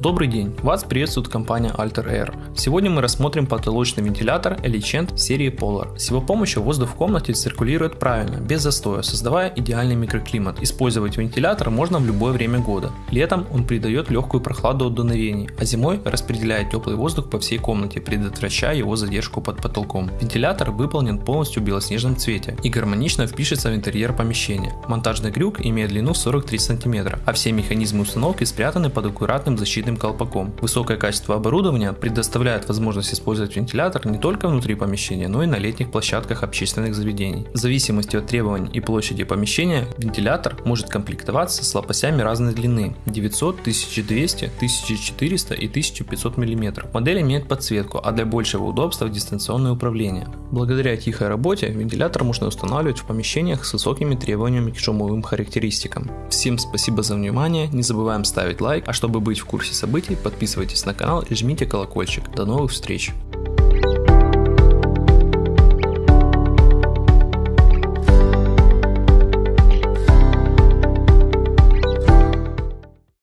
Добрый день, вас приветствует компания Alter Air. Сегодня мы рассмотрим потолочный вентилятор Elicent серии Polar. С его помощью воздух в комнате циркулирует правильно, без застоя, создавая идеальный микроклимат. Использовать вентилятор можно в любое время года. Летом он придает легкую прохладу от дуновений, а зимой распределяет теплый воздух по всей комнате, предотвращая его задержку под потолком. Вентилятор выполнен полностью в белоснежном цвете и гармонично впишется в интерьер помещения. Монтажный крюк имеет длину 43 см, а все механизмы установки спрятаны под аккуратным защитным защитным колпаком. Высокое качество оборудования предоставляет возможность использовать вентилятор не только внутри помещения, но и на летних площадках общественных заведений. В зависимости от требований и площади помещения, вентилятор может комплектоваться с лопастями разной длины 900, 1200, 1400 и 1500 мм. Модель имеет подсветку, а для большего удобства дистанционное управление. Благодаря тихой работе вентилятор можно устанавливать в помещениях с высокими требованиями к шумовым характеристикам. Всем спасибо за внимание, не забываем ставить лайк, а чтобы быть в курсе событий, подписывайтесь на канал и жмите колокольчик. До новых встреч!